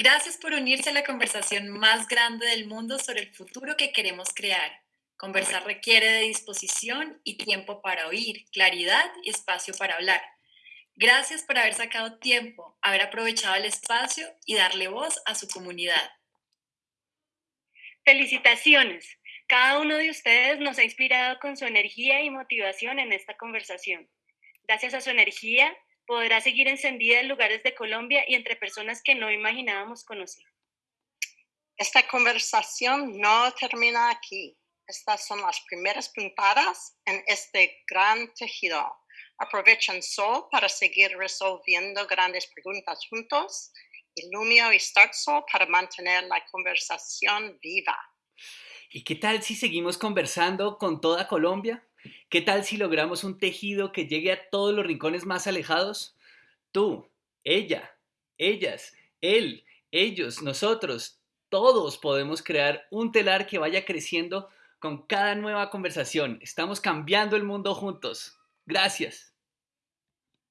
Gracias por unirse a la conversación más grande del mundo sobre el futuro que queremos crear. Conversar requiere de disposición y tiempo para oír, claridad y espacio para hablar. Gracias por haber sacado tiempo, haber aprovechado el espacio y darle voz a su comunidad. Felicitaciones. Cada uno de ustedes nos ha inspirado con su energía y motivación en esta conversación. Gracias a su energía, podrá seguir encendida en lugares de Colombia y entre personas que no imaginábamos conocer. Esta conversación no termina aquí. Estas son las primeras puntadas en este gran tejido. Aprovechen Sol para seguir resolviendo grandes preguntas juntos y Lumio y Start Sol para mantener la conversación viva. ¿Y qué tal si seguimos conversando con toda Colombia? ¿Qué tal si logramos un tejido que llegue a todos los rincones más alejados? Tú, ella, ellas, él, ellos, nosotros, todos podemos crear un telar que vaya creciendo con cada nueva conversación. Estamos cambiando el mundo juntos. Gracias.